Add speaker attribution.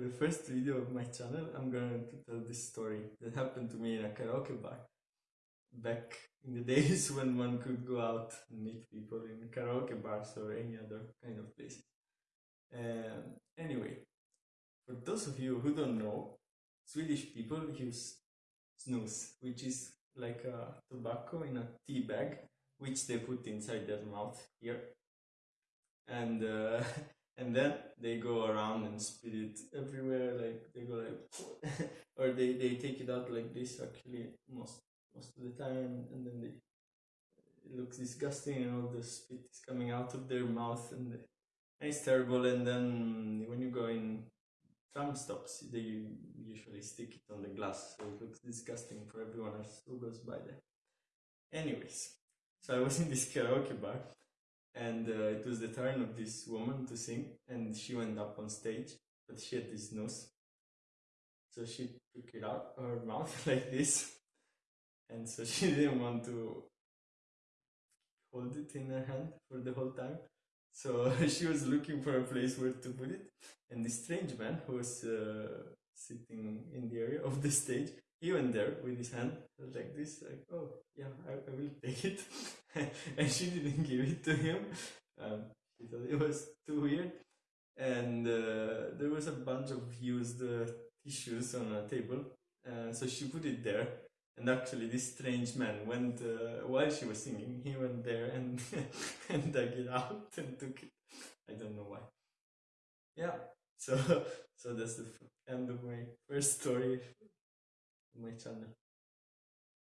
Speaker 1: for the first video of my channel, I'm going to tell this story that happened to me in a karaoke bar back in the days when one could go out and meet people in karaoke bars or any other kind of place. Um, anyway, for those of you who don't know, Swedish people use snus, which is like a tobacco in a tea bag, which they put inside their mouth here. And uh, and then they go around and spit it everywhere like they go like or they, they take it out like this actually most most of the time and then they it looks disgusting and all the spit is coming out of their mouth and, and it's terrible and then when you go in tram stops they usually stick it on the glass so it looks disgusting for everyone else who goes by there. Anyways so i was in this karaoke bar and uh, it was the turn of this woman to sing and she went up on stage but she had this snus. So she took it out her mouth like this and so she didn't want to hold it in her hand for the whole time. So she was looking for a place where to put it and this strange man who was uh, sitting in the area of the stage he went there with his hand like this like oh yeah i, I will take it and she didn't give it to him. Um, she thought it was too weird. And uh, there was a bunch of used uh, tissues on a table. Uh, so she put it there. And actually this strange man went uh, while she was singing he went there and and dug it out and took it. I don't know why. Yeah. So so that's the end of my first story on my channel